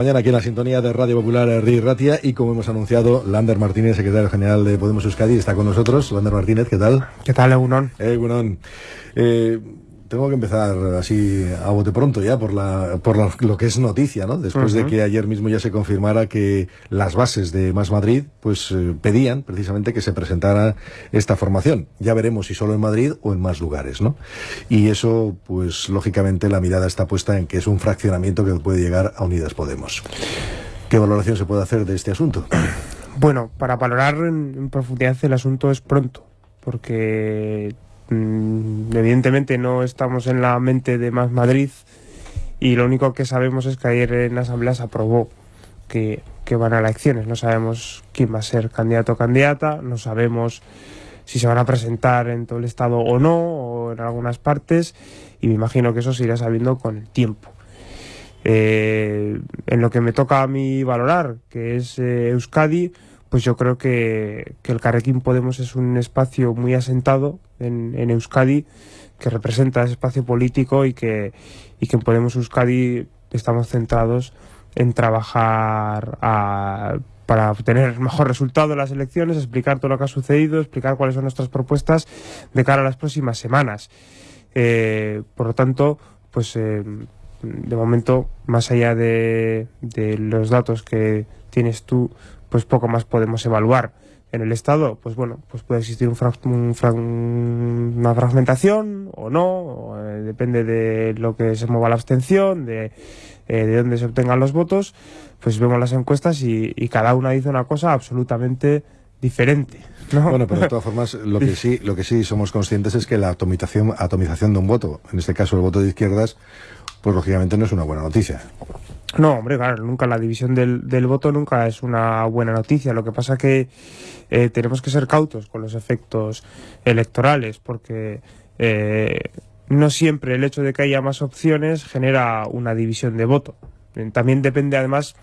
Mañana aquí en la sintonía de Radio Popular Ri Ratia y como hemos anunciado, Lander Martínez, secretario general de Podemos Euskadi, está con nosotros. Lander Martínez, ¿qué tal? ¿Qué tal, Egunon? Egunon. Eh, tengo que empezar así a bote pronto ya por, la, por lo que es noticia, ¿no? Después de que ayer mismo ya se confirmara que las bases de Más Madrid pues eh, pedían precisamente que se presentara esta formación. Ya veremos si solo en Madrid o en más lugares, ¿no? Y eso, pues lógicamente la mirada está puesta en que es un fraccionamiento que puede llegar a Unidas Podemos. ¿Qué valoración se puede hacer de este asunto? Bueno, para valorar en profundidad el asunto es pronto, porque Mm, evidentemente no estamos en la mente de Más Madrid y lo único que sabemos es que ayer en la Asamblea se aprobó que, van a elecciones. No sabemos quién va a ser candidato o candidata, no sabemos si se van a presentar en todo el Estado o no, o en algunas partes, y me imagino que eso se irá sabiendo con el tiempo. Eh, en lo que me toca a mí valorar, que es eh, Euskadi, pues yo creo que, el Carrequín Podemos es un espacio muy asentado en, Euskadi que representa ese espacio político y que, y que en Podemos Euskadi estamos centrados en trabajar para obtener mejor resultado en las elecciones, explicar todo lo que ha sucedido, explicar cuáles son nuestras propuestas de cara a las próximas semanas. Eh, por lo tanto, pues eh, de momento, más allá de, de los datos que tienes tú pues poco más podemos evaluar. En el Estado, pues bueno, pues puede existir un, una fragmentación o no, eh, depende de lo que se mueva la abstención, de, eh, de dónde se obtengan los votos, pues vemos las encuestas y, cada una dice una cosa absolutamente diferente. Bueno, pero de todas formas, lo que sí, lo que sí somos conscientes es que la atomización, atomización de un voto, en este caso el voto de izquierdas, pues lógicamente no es una buena noticia. No, hombre, claro, nunca la división del, del voto nunca es una buena noticia. Lo que pasa que eh, tenemos que ser cautos con los efectos electorales, porque eh, no siempre el hecho de que haya más opciones genera una división de voto. También depende, además,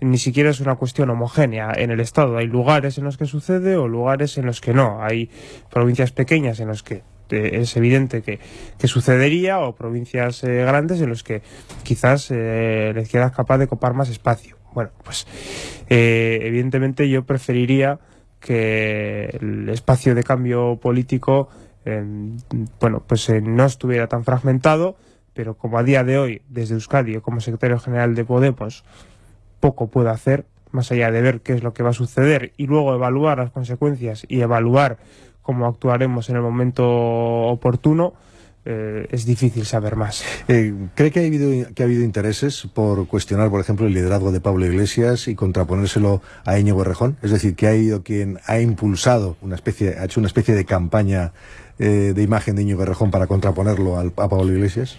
ni siquiera es una cuestión homogénea en el Estado. Hay lugares en los que sucede o lugares en los que no. Hay provincias pequeñas en los que es evidente que, sucedería o provincias eh, grandes en los que quizás eh, la izquierda es capaz de copar más espacio. Bueno, pues eh, evidentemente yo preferiría que el espacio de cambio político bueno, pues no estuviera tan fragmentado, pero como a día de hoy, desde Euskadi como secretario general de Podemos, poco puedo hacer, más allá de ver qué es lo que va a suceder y luego evaluar las consecuencias y evaluar cómo actuaremos en el momento oportuno, eh, es difícil saber más. Eh, ¿Cree que ha, habido, que ha habido intereses por cuestionar, por ejemplo, el liderazgo de Pablo Iglesias y contraponérselo a Íñigo Rejón? Es decir, que ha ido quien ha impulsado una especie, ha hecho una especie de campaña eh, de imagen de Íñigo Rejón para contraponerlo al, a Pablo Iglesias.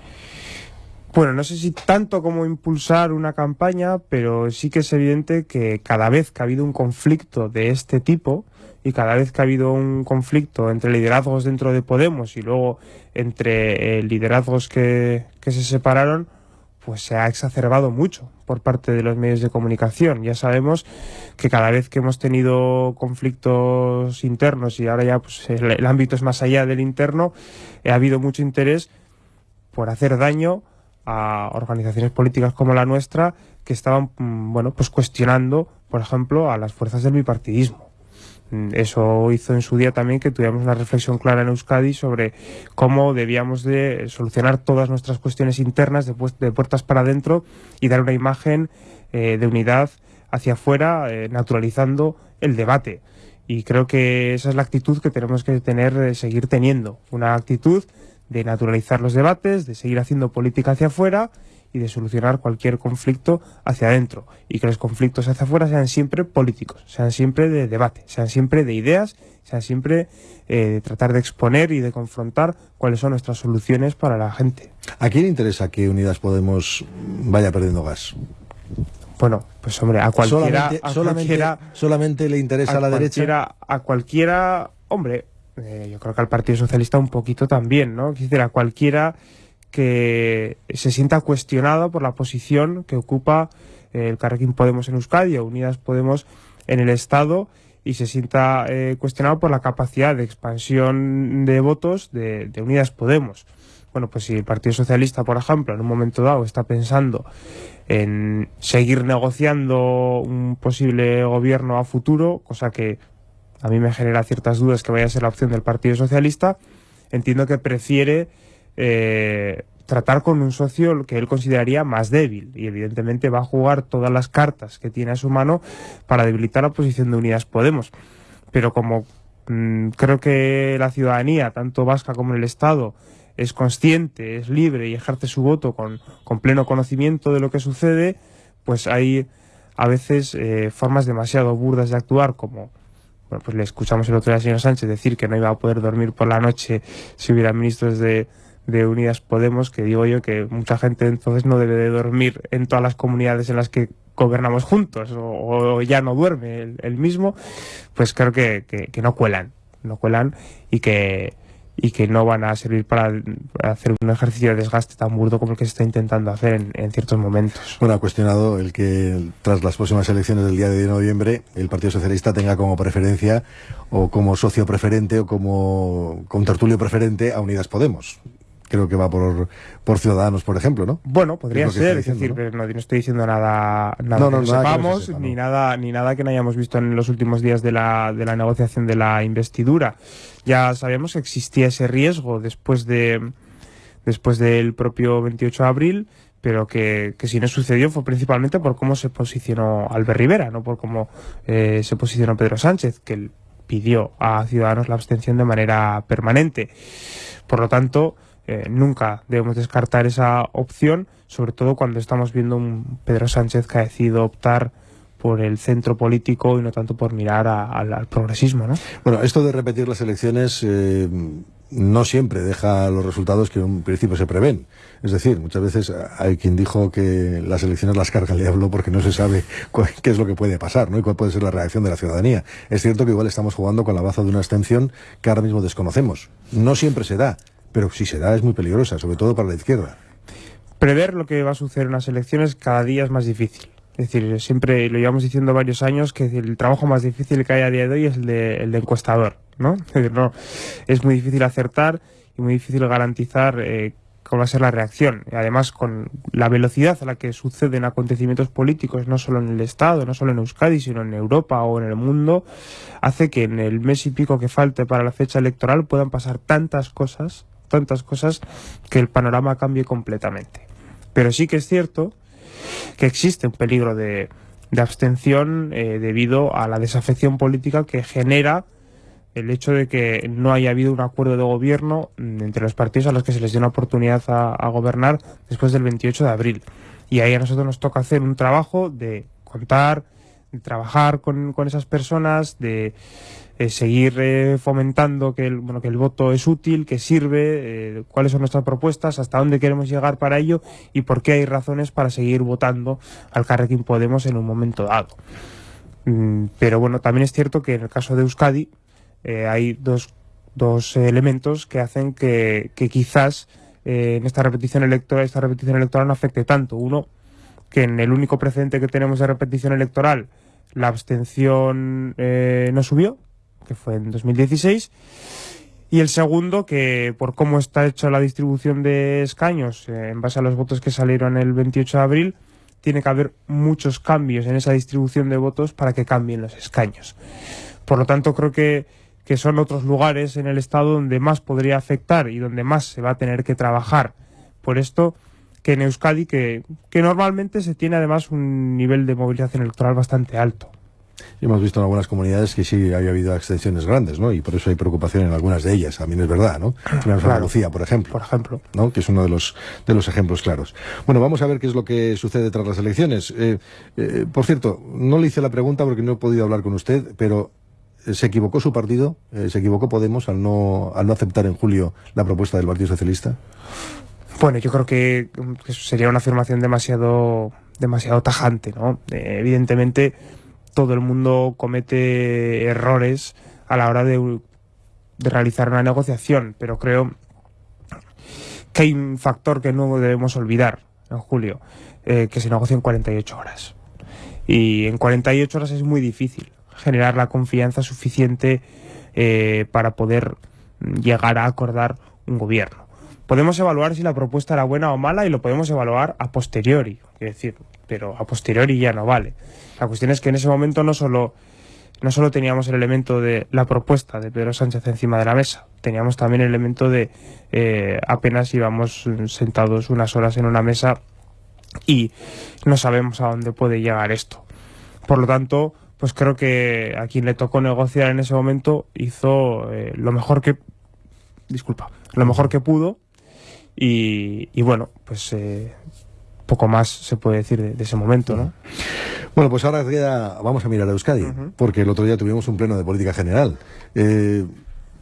Bueno, no sé si tanto como impulsar una campaña, pero sí que es evidente que cada vez que ha habido un conflicto de este tipo, y cada vez que ha habido un conflicto entre liderazgos dentro de Podemos y luego entre eh, liderazgos que, se separaron, pues se ha exacerbado mucho por parte de los medios de comunicación. Ya sabemos que cada vez que hemos tenido conflictos internos y ahora ya pues, el, ámbito es más allá del interno, ha habido mucho interés por hacer daño a organizaciones políticas como la nuestra que estaban mm, bueno pues cuestionando por ejemplo a las fuerzas del bipartidismo eso hizo en su día también que tuviéramos una reflexión clara en Euskadi sobre cómo debíamos de solucionar todas nuestras cuestiones internas de, de puertas para adentro y dar una imagen eh, de unidad hacia afuera, eh, naturalizando el debate. Y creo que esa es la actitud que tenemos que tener, eh, seguir teniendo. Una actitud de naturalizar los debates, de seguir haciendo política hacia afuera y de solucionar cualquier conflicto hacia adentro y que los conflictos hacia afuera sean siempre políticos, sean siempre de debate, sean siempre de ideas, sean siempre eh, de tratar de exponer y de confrontar cuáles son nuestras soluciones para la gente. ¿A quién interesa que Unidas Podemos vaya perdiendo gas? Bueno, pues hombre, a cualquiera... Solamente, solamente, le interesa a, la derecha. A cualquiera, hombre, eh, yo creo que al Partido Socialista un poquito también, ¿no? Quisiera a cualquiera que se sienta cuestionado por la posición que ocupa eh, el Carrequín Podemos en Euskadi o Unidas Podemos en el Estado y se sienta eh, cuestionado por la capacidad de expansión de votos de, Unidas Podemos. bueno, pues si el Partido Socialista, por ejemplo, en un momento dado está pensando en seguir negociando un posible gobierno a futuro, cosa que a mí me genera ciertas dudas que vaya a ser la opción del Partido Socialista, entiendo que prefiere eh, tratar con un socio que él consideraría más débil y evidentemente va a jugar todas las cartas que tiene a su mano para debilitar la posición de Unidas Podemos. Pero como mm, creo que la ciudadanía, tanto vasca como el Estado, es consciente, es libre y ejerce su voto con, con pleno conocimiento de lo que sucede, pues hay a veces eh, formas demasiado burdas de actuar como bueno, pues le escuchamos el otro día al señor Sánchez decir que no iba a poder dormir por la noche si hubiera ministros de, de Unidas Podemos, que digo yo que mucha gente entonces no debe de dormir en todas las comunidades en las que gobernamos juntos o, ya no duerme el, mismo, pues creo que, que, no cuelan, no cuelan y que y que no van a servir para hacer un ejercicio de desgaste tan burdo como el que se está intentando hacer en, ciertos momentos. Bueno, ha cuestionado el que tras las próximas elecciones del día de noviembre el Partido Socialista tenga como preferencia o como socio preferente o como tertulio preferente a Unidas Podemos creo que va por, por Ciudadanos, por ejemplo, ¿no? Bueno, podría ser, es decir, ¿no? estoy diciendo nada, nada que no sepamos, ni nada, ni nada que no hayamos visto en los últimos días de la, de la negociación de la investidura. Ya sabíamos que existía ese riesgo después de después del propio 28 de abril, pero que, que, si no sucedió fue principalmente por cómo se posicionó Albert Rivera, no por cómo eh, se posicionó Pedro Sánchez, que pidió a Ciudadanos la abstención de manera permanente. Por lo tanto, eh, nunca debemos descartar esa opción, sobre todo cuando estamos viendo un Pedro Sánchez que ha decidido optar por el centro político y no tanto por mirar al progresismo. ¿no? Bueno, esto de repetir las elecciones eh, no siempre deja los resultados que en un principio se prevén. Es decir, muchas veces hay quien dijo que las elecciones las carga el diablo porque no se sabe qué es lo que puede pasar ¿no? y cuál puede ser la reacción de la ciudadanía. Es cierto que igual estamos jugando con la baza de una abstención que ahora mismo desconocemos. No siempre se da pero si se da es muy peligrosa, sobre todo para la izquierda. Prever lo que va a suceder en las elecciones cada día es más difícil. Es decir, siempre lo llevamos diciendo varios años que el trabajo más difícil que hay a día de hoy es el de, el de encuestador, ¿no? Es, decir, no, es muy difícil acertar y muy difícil garantizar eh, va a ser la reacción. Además, con la velocidad a la que suceden acontecimientos políticos, no solo en el Estado, no solo en Euskadi, sino en Europa o en el mundo, hace que en el mes y pico que falte para la fecha electoral puedan pasar tantas cosas tantas cosas que el panorama cambie completamente. Pero sí que es cierto que existe un peligro de, abstención eh, debido a la desafección política que genera el hecho de que no haya habido un acuerdo de gobierno entre los partidos a los que se les dio una oportunidad a, gobernar después del 28 de abril. Y ahí a nosotros nos toca hacer un trabajo de contar, de trabajar con, con esas personas, de eh, seguir eh, fomentando que el, bueno, que el voto es útil, que sirve, eh, cuáles son nuestras propuestas, hasta dónde queremos llegar para ello y por qué hay razones para seguir votando al Carrequín Podemos en un momento dado. Mm, pero bueno, también es cierto que en el caso de Euskadi hay dos, dos elementos que hacen que, que quizás en esta repetición electoral, esta repetición electoral no afecte tanto. Uno, que en el único precedente que tenemos de repetición electoral la abstención no subió, que fue en 2016. Y el segundo, que por cómo está hecha la distribución de escaños, eh, en base a los votos que salieron el 28 de abril, tiene que haber muchos cambios en esa distribución de votos para que cambien los escaños. Por lo tanto, creo que, que son otros lugares en el Estado donde más podría afectar y donde más se va a tener que trabajar. Por esto, que en Euskadi, que, que normalmente se tiene además un nivel de movilización electoral bastante alto. Y hemos visto en algunas comunidades que sí había habido extensiones grandes, ¿no? Y por eso hay preocupación en algunas de ellas. A mí no es verdad, ¿no? En Andalucía, por ejemplo. Por ejemplo. ¿no? Que es uno de los, de los ejemplos claros. Bueno, vamos a ver qué es lo que sucede tras las elecciones. Eh, eh, por cierto, no le hice la pregunta porque no he podido hablar con usted, pero eh, ¿se equivocó su partido? ¿Se equivocó Podemos al no, al no aceptar en julio la propuesta del Partido Socialista? Bueno, yo creo que, sería una afirmación demasiado, demasiado tajante, ¿no? evidentemente todo el mundo comete errores a la hora de, realizar una negociación, pero creo que hay un factor que no debemos olvidar en julio, eh, que se negocia en 48 horas. Y en 48 horas es muy difícil generar la confianza suficiente eh, para poder llegar a acordar un gobierno. Podemos evaluar si la propuesta era buena o mala y lo podemos evaluar a posteriori, es decir, pero a posteriori ya no vale. La cuestión es que en ese momento no solo no solo teníamos el elemento de la propuesta de Pedro Sánchez encima de la mesa, teníamos también el elemento de eh, apenas íbamos sentados unas horas en una mesa y no sabemos a dónde puede llegar esto. Por lo tanto, pues creo que a quien le tocó negociar en ese momento hizo eh, lo mejor que disculpa, lo mejor que pudo y, bueno, pues eh, poco más se puede decir de, ese momento, ¿no? Bueno, pues ahora vamos a mirar a Euskadi, porque el otro día tuvimos un pleno de política general. Eh,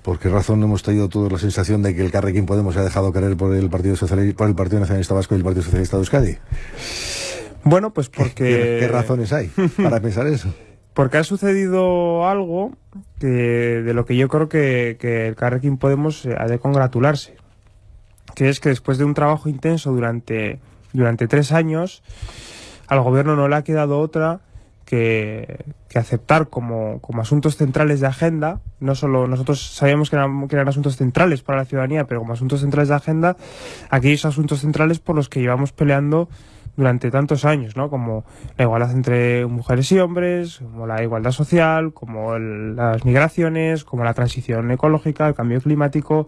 ¿Por qué razón hemos tenido toda la sensación de que el Carrequín Podemos se ha dejado caer por el Partido Socialista, por el Partido Nacionalista Vasco y el Partido Socialista de Euskadi? Bueno, pues porque... ¿Qué, razones hay para pensar eso? Porque ha sucedido algo que, de lo que yo creo que, que el Carrequín Podemos ha de congratularse. Que es que después de un trabajo intenso durante, durante tres años, al gobierno no le ha quedado otra que, aceptar como, como, asuntos centrales de agenda, no solo nosotros sabíamos que eran, que eran, asuntos centrales para la ciudadanía, pero como asuntos centrales de agenda, aquellos asuntos centrales por los que llevamos peleando durante tantos años, ¿no? Como la igualdad entre mujeres y hombres, como la igualdad social, como las migraciones, como la transición ecológica, el cambio climático.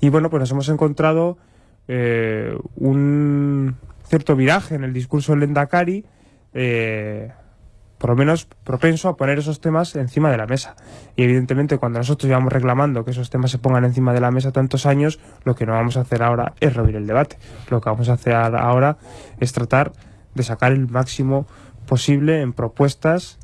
Y bueno, pues nos hemos encontrado eh, un cierto viraje en el discurso del Endacari, eh, por lo menos propenso a poner esos temas encima de la mesa. Y evidentemente cuando nosotros llevamos reclamando que esos temas se pongan encima de la mesa tantos años, lo que no vamos a hacer ahora es reabrir el debate. Lo que vamos a hacer ahora es tratar de sacar el máximo posible en propuestas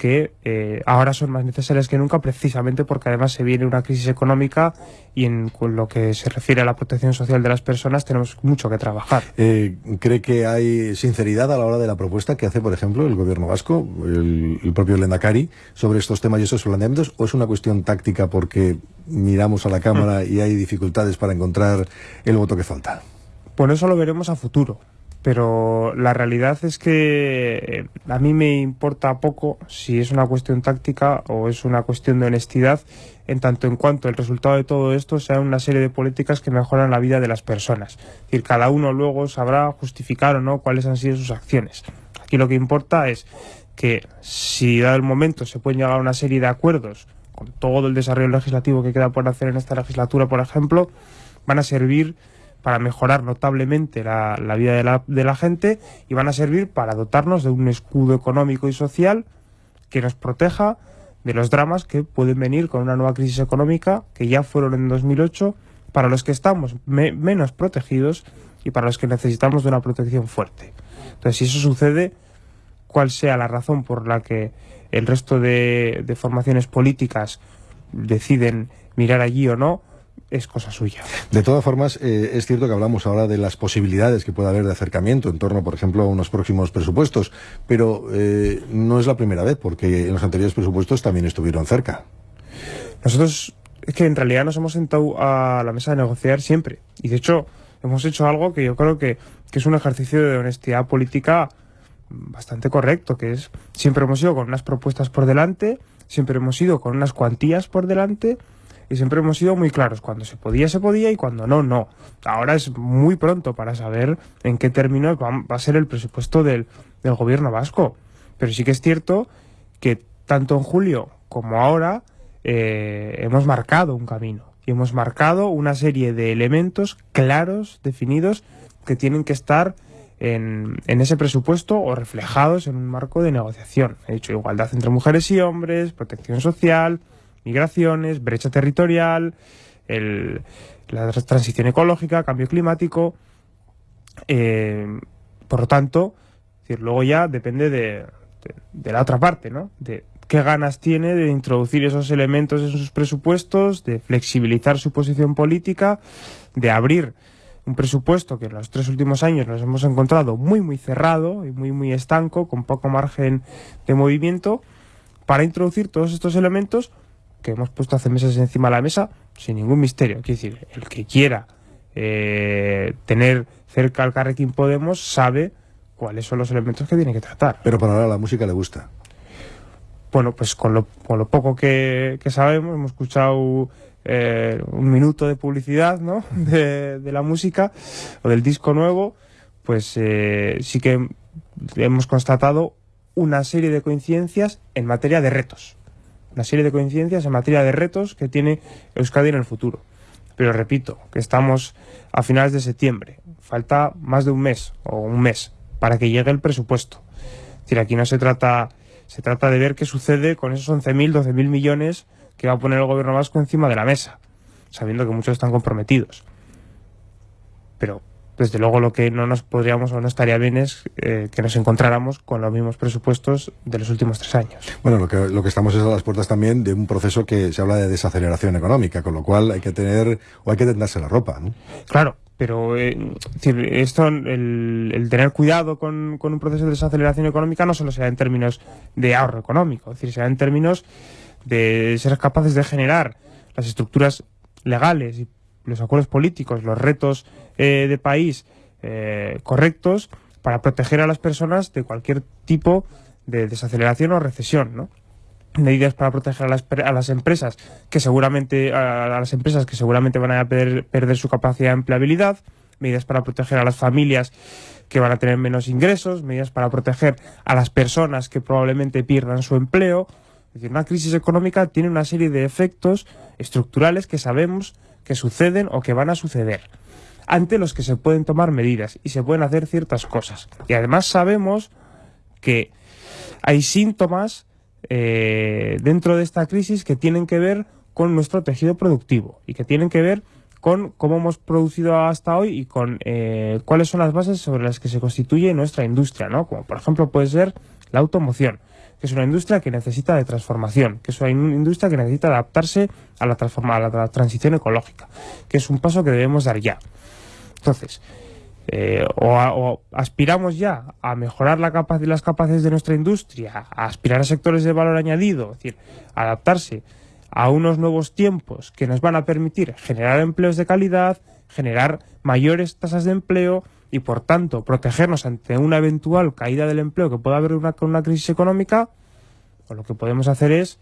que eh, ahora son más necesarias que nunca precisamente porque además se viene una crisis económica y en lo que se refiere a la protección social de las personas tenemos mucho que trabajar. Eh, ¿Cree que hay sinceridad a la hora de la propuesta que hace, por ejemplo, el gobierno vasco, el, el propio Lendakari, sobre estos temas y esos planteamientos? ¿O es una cuestión táctica porque miramos a la Cámara y hay dificultades para encontrar el voto que falta? Bueno, eso lo veremos a futuro pero la realidad es que eh, a mí me importa poco si es una cuestión táctica o es una cuestión de honestidad, en tanto en cuanto el resultado de todo esto sea una serie de políticas que mejoran la vida de las personas. Es decir, cada uno luego sabrá justificar o no cuáles han sido sus acciones. Aquí lo que importa es que si dado el momento se pueden llegar a una serie de acuerdos con todo el desarrollo legislativo que queda por hacer en esta legislatura, por ejemplo, van a servir para mejorar notablemente la, vida de la, de la gente y van a servir para dotarnos de un escudo económico y social que nos proteja de los dramas que pueden venir con una nueva crisis económica que ya fueron en 2008 para los que estamos menos protegidos y para los que necesitamos de una protección fuerte. Entonces, si eso sucede, cuál sea la razón por la que el resto de, de formaciones políticas deciden mirar allí o no, es cosa suya. De todas formas, eh, es cierto que hablamos ahora de las posibilidades que puede haber de acercamiento en torno, por ejemplo, a unos próximos presupuestos, pero eh, no es la primera vez, porque en los anteriores presupuestos también estuvieron cerca. Nosotros, es que en realidad nos hemos sentado a la mesa de negociar siempre, y de hecho hemos hecho algo que yo creo que, que es un ejercicio de honestidad política bastante correcto, que es siempre hemos ido con unas propuestas por delante, siempre hemos ido con unas cuantías por delante, y siempre hemos sido muy claros, cuando se podía se podía y cuando no, no. Ahora es muy pronto para saber en qué términos va, a ser el presupuesto del, gobierno vasco. Pero sí que es cierto que tanto en julio como ahora eh, hemos marcado un camino y hemos marcado una serie de elementos claros, definidos, que tienen que estar en, en, ese presupuesto o reflejados en un marco de negociación. He dicho igualdad entre mujeres y hombres, protección social, migraciones, brecha territorial, el, la transición ecológica, cambio climático. Eh, por lo tanto, luego ya depende de, de, la otra parte, ¿no? De qué ganas tiene de introducir esos elementos en sus presupuestos, de flexibilizar su posición política, de abrir un presupuesto que en los tres últimos años nos hemos encontrado muy muy cerrado y muy muy estanco, con poco margen de movimiento, para introducir todos estos elementos que hemos puesto hace meses encima de la mesa sin ningún misterio. Quiero decir, el que quiera eh, tener cerca al Carrequín Podemos sabe cuáles son los elementos que tiene que tratar. Pero para ahora la música le gusta. Bueno, pues con lo, con lo poco que, sabemos, hemos escuchado eh, un minuto de publicidad ¿no? de, la música o del disco nuevo, pues eh, sí que hemos constatado una serie de coincidencias en materia de retos. Una serie de coincidencias en materia de retos que tiene Euskadi en el futuro. Pero repito, que estamos a finales de septiembre. Falta más de un mes o un mes para que llegue el presupuesto. Es decir, aquí no se trata, se trata de ver qué sucede con esos 11.000, 12.000 millones que va a poner el gobierno vasco encima de la mesa, sabiendo que muchos están comprometidos. Pero desde luego lo que no nos podríamos o no estaría bien es eh, que nos encontráramos con los mismos presupuestos de los últimos tres años. Bueno, lo que, lo que estamos es a las puertas también de un proceso que se habla de desaceleración económica, con lo cual hay que tener o hay que tendarse la ropa. ¿no? Claro, pero eh, esto, el, tener cuidado con, con, un proceso de desaceleración económica no solo será en términos de ahorro económico, es decir, será en términos de ser capaces de generar las estructuras legales y los acuerdos políticos, los retos eh, de país eh, correctos para proteger a las personas de cualquier tipo de desaceleración o recesión, ¿no? medidas para proteger a las, a las empresas que seguramente a, las empresas que seguramente van a perder, perder su capacidad de empleabilidad, medidas para proteger a las familias que van a tener menos ingresos, medidas para proteger a las personas que probablemente pierdan su empleo, es decir, una crisis económica tiene una serie de efectos estructurales que sabemos que suceden o que van a suceder, ante los que se pueden tomar medidas y se pueden hacer ciertas cosas. Y además sabemos que hay síntomas eh, dentro de esta crisis que tienen que ver con nuestro tejido productivo y que tienen que ver con cómo hemos producido hasta hoy y con eh, cuáles son las bases sobre las que se constituye nuestra industria, ¿no? Como por ejemplo puede ser la automoción que es una industria que necesita de transformación, que es una industria que necesita adaptarse a la, a la transición ecológica, que es un paso que debemos dar ya. Entonces, eh, o, aspiramos ya a mejorar la las capacidades de nuestra industria, a aspirar a sectores de valor añadido, es decir, adaptarse a unos nuevos tiempos que nos van a permitir generar empleos de calidad, generar mayores tasas de empleo, y por tanto protegernos ante una eventual caída del empleo que pueda haber una, con una crisis económica, lo que podemos hacer es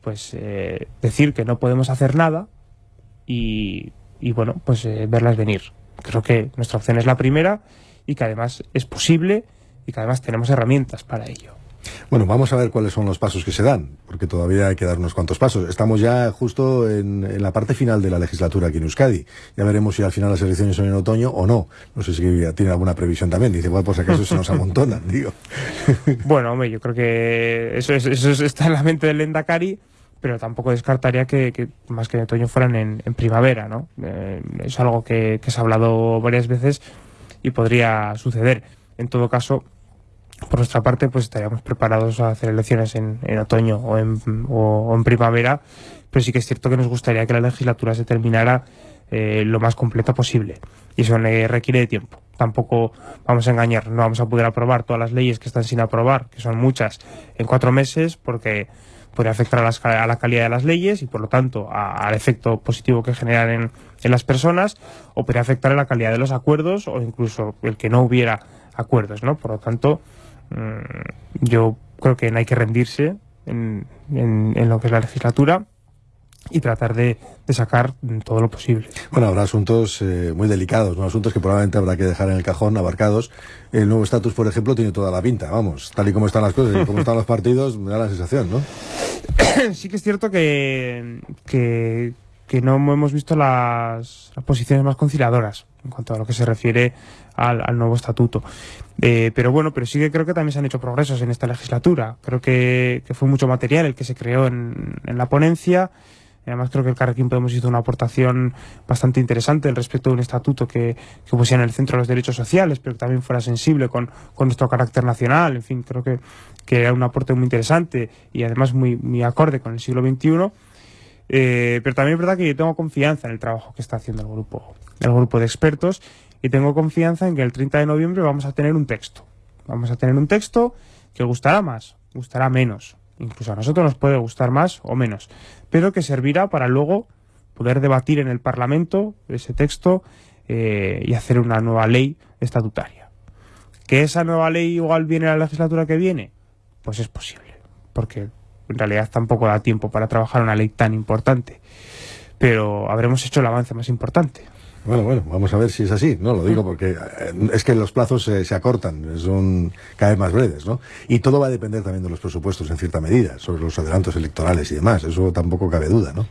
pues eh, decir que no podemos hacer nada y, y bueno, pues eh, verlas venir. Creo que nuestra opción es la primera y que además es posible y que además tenemos herramientas para ello. Bueno, vamos a ver cuáles son los pasos que se dan, porque todavía hay que dar unos cuantos pasos. Estamos ya justo en, la parte final de la legislatura aquí en Euskadi. Ya veremos si al final las elecciones son en otoño o no. No sé si tiene alguna previsión también. Dice, bueno, por si acaso se nos amontonan, digo. Bueno, hombre, yo creo que eso, eso está en la mente del Endacari pero tampoco descartaría que, más que en otoño fueran en, primavera, ¿no? Eh, es algo que, que se ha hablado varias veces y podría suceder. En todo caso, por nuestra parte, pues estaríamos preparados a hacer elecciones en, otoño o en, o, en, primavera, pero sí que es cierto que nos gustaría que la legislatura se terminara eh, lo más completa posible. Y eso requiere de tiempo. Tampoco vamos a engañar, no vamos a poder aprobar todas las leyes que están sin aprobar, que son muchas, en cuatro meses, porque podría afectar a, la calidad de las leyes y por lo tanto al efecto positivo que generan en, en las personas, o podría afectar a la calidad de los acuerdos o incluso el que no hubiera acuerdos, ¿no? Por lo tanto, yo creo que no hay que rendirse en, lo que es la legislatura y tratar de, sacar todo lo posible. Bueno, habrá asuntos eh, muy delicados, ¿no? asuntos que probablemente habrá que dejar en el cajón abarcados. El nuevo estatus, por ejemplo, tiene toda la pinta, vamos, tal y como están las cosas y como están los partidos, me da la sensación, ¿no? sí que es cierto que, que, no hemos visto las, las posiciones más conciliadoras en cuanto a lo que se refiere al, nuevo estatuto. Eh, pero bueno, pero sí que creo que también se han hecho progresos en esta legislatura. Creo que, fue mucho material el que se creó en, la ponencia. Además creo que el Carrequín Podemos hizo una aportación bastante interesante respecto de un estatuto que, que pusiera en el centro los derechos sociales, pero que también fuera sensible con, nuestro carácter nacional. En fin, creo que, que, era un aporte muy interesante y además muy, muy acorde con el siglo XXI. Eh, pero también es verdad que yo tengo confianza en el trabajo que está haciendo el grupo, el grupo de expertos y tengo confianza en que el 30 de noviembre vamos a tener un texto. Vamos a tener un texto que gustará más, gustará menos. Incluso a nosotros nos puede gustar más o menos, pero que servirá para luego poder debatir en el Parlamento ese texto eh, y hacer una nueva ley estatutaria. ¿Que esa nueva ley igual viene a la legislatura que viene? Pues es posible, porque en realidad tampoco da tiempo para trabajar una ley tan importante. pero habremos hecho el avance más importante. Bueno, bueno, vamos a ver si es así, ¿no? Lo digo porque eh, es que los plazos se acortan, son cada vez más breves, ¿no? Y todo va a depender también de los presupuestos en cierta medida, sobre los adelantos electorales y demás, eso tampoco cabe duda, ¿no?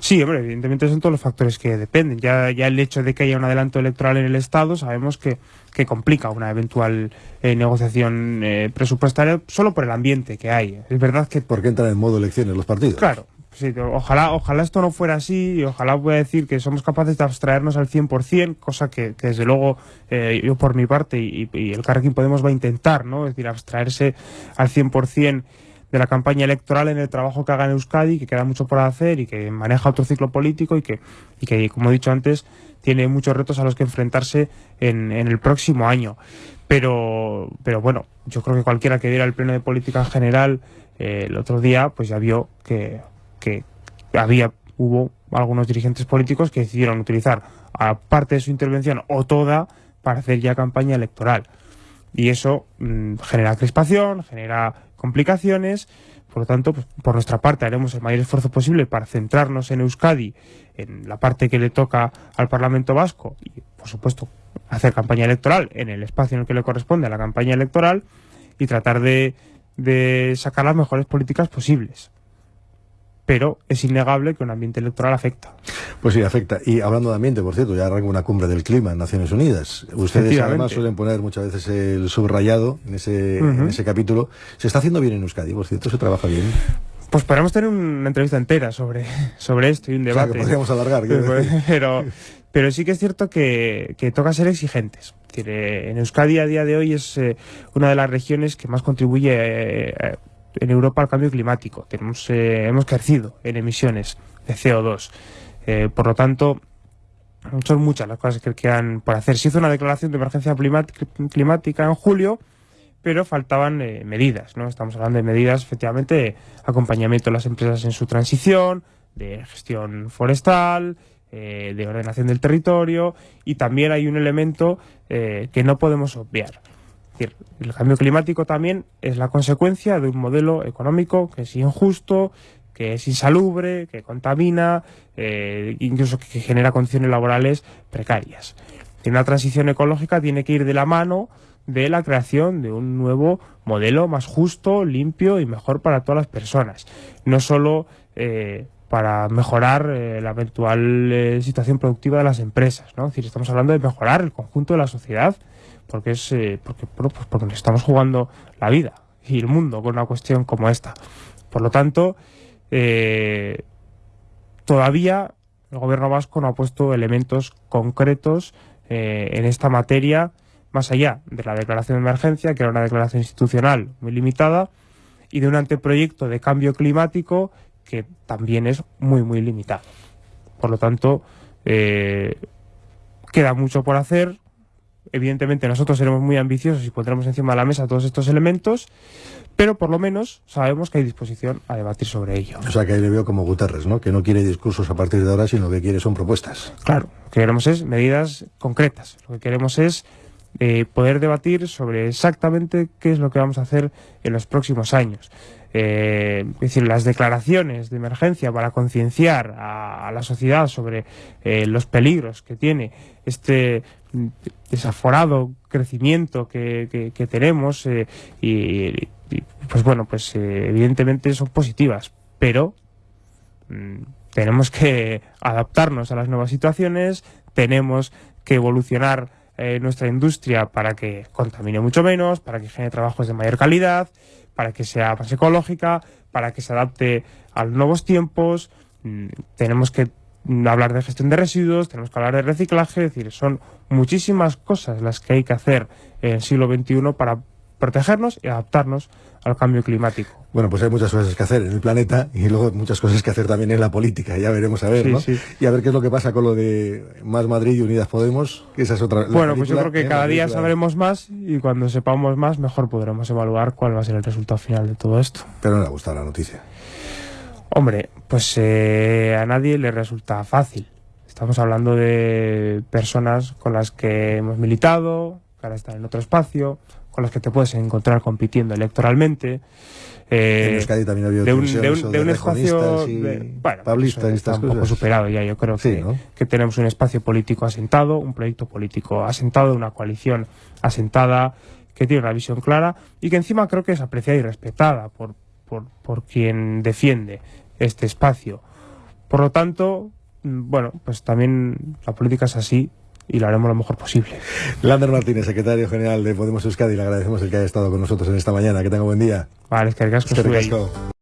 Sí, hombre, evidentemente son todos los factores que dependen. Ya, ya el hecho de que haya un adelanto electoral en el Estado, sabemos que, que complica una eventual eh, negociación eh, presupuestaria solo por el ambiente que hay. Es verdad que... Porque entran en modo elecciones los partidos. Claro, Sí, ojalá, ojalá esto no fuera así y ojalá pueda decir que somos capaces de abstraernos al 100%, cosa que, desde luego eh, yo por mi parte y, el Carrequín Podemos va a intentar, ¿no? Es decir, abstraerse al 100% de la campaña electoral en el trabajo que haga en Euskadi, que queda mucho por hacer y que maneja otro ciclo político y que, y que como he dicho antes, tiene muchos retos a los que enfrentarse en, en el próximo año. Pero, pero bueno, yo creo que cualquiera que viera el pleno de política general eh, el otro día, pues ya vio que que había, hubo algunos dirigentes políticos que decidieron utilizar parte de su intervención o toda para hacer ya campaña electoral. Y eso mm, genera crispación, genera complicaciones, por lo tanto, pues, por nuestra parte haremos el mayor esfuerzo posible para centrarnos en Euskadi, en la parte que le toca al Parlamento Vasco y, por supuesto, hacer campaña electoral en el espacio en el que le corresponde a la campaña electoral y tratar de sacar las mejores políticas posibles pero es innegable que un ambiente electoral afecta. Pues sí, afecta. Y hablando de ambiente, por cierto, ya arranca una cumbre del clima en Naciones Unidas. Ustedes además suelen poner muchas veces el subrayado en ese, en ese capítulo. ¿Se está haciendo bien en Euskadi, por cierto? ¿Se trabaja bien? Pues podemos tener una entrevista entera sobre, sobre esto y un debate. O que podríamos alargar. Pero, pero, sí que es cierto que, que toca ser exigentes. En Euskadi a día de hoy es eh, una de las regiones que más contribuye eh, en Europa al cambio climático. Tenemos, eh, hemos crecido en emisiones de CO2. Eh, por lo tanto, son muchas las cosas que quedan por hacer. Se hizo una declaración de emergencia climática en julio, pero faltaban eh, medidas. ¿no? Estamos hablando de medidas, efectivamente, de acompañamiento de las empresas en su transición, de gestión forestal, de ordenación del territorio, y también hay un elemento que no podemos obviar decir, el cambio climático también es la consecuencia de un modelo económico que es injusto, que es insalubre, que contamina, eh, incluso que, genera condiciones laborales precarias. Una transición ecológica tiene que ir de la mano de la creación de un nuevo modelo más justo, limpio y mejor para todas las personas. No solo eh, para mejorar eh, la eventual situación productiva de las empresas. ¿no? Es decir, estamos hablando de mejorar el conjunto de la sociedad porque es eh, porque, pues nos estamos jugando la vida y el mundo con una cuestión como esta. Por lo tanto, eh, todavía el gobierno vasco no ha puesto elementos concretos eh, en esta materia, más allá de la declaración de emergencia, que era una declaración institucional muy limitada, y de un anteproyecto de cambio climático que también es muy, muy limitado. Por lo tanto, queda mucho por hacer, Evidentemente nosotros seremos muy ambiciosos y pondremos encima de la mesa todos estos elementos, pero por lo menos sabemos que hay disposición a debatir sobre ello. O sea que ahí le veo como Guterres, ¿no? Que no quiere discursos a partir de ahora, sino que quiere son propuestas. Claro, lo que queremos es medidas concretas. Lo que queremos es eh, poder debatir sobre exactamente qué es lo que vamos a hacer en los próximos años. Eh, es decir, las declaraciones de emergencia para concienciar a, la sociedad sobre eh, los peligros que tiene este desaforado crecimiento que, tenemos eh, y, pues bueno, pues evidentemente son positivas, pero mm, tenemos que adaptarnos a las nuevas situaciones, tenemos que evolucionar nuestra industria para que contamine mucho menos, para que genere trabajos de mayor calidad, para que sea más ecológica, para que se adapte a los nuevos tiempos, mm, tenemos que hablar de gestión de residuos, tenemos que hablar de reciclaje, es decir, son muchísimas cosas las que hay que hacer en el siglo XXI para protegernos y adaptarnos al cambio climático. Bueno, pues hay muchas cosas que hacer en el planeta y luego muchas cosas que hacer también en la política, ya veremos a ver, ¿no? Y a ver qué es lo que pasa con lo de Más Madrid y Unidas Podemos, que esa es otra... Bueno, pues yo creo que ¿eh? cada día sabremos más y cuando sepamos más, mejor podremos evaluar cuál va a ser el resultado final de todo esto. Pero no le ha gustado la noticia. Hombre, pues eh, a nadie le resulta fácil. Estamos hablando de personas con las que hemos militado, que ahora están en otro espacio, con las que te puedes encontrar compitiendo electoralmente. Eh, en Euskadi también ha habido de un, de un, de un espacio de- bueno, eso está estas un poco superado ya yo creo Sí, que, ¿no? que tenemos un espacio político asentado un proyecto político asentado una coalición asentada que tiene una visión clara y que encima creo que es apreciada y respetada por, por, por quien defiende este espacio por lo tanto mm, bueno pues también la política es así y lo haremos lo mejor posible Lander Martínez, secretario general de Podemos Euskadi, le agradecemos el que haya estado con nosotros en esta mañana. Que tenga buen día. vale es que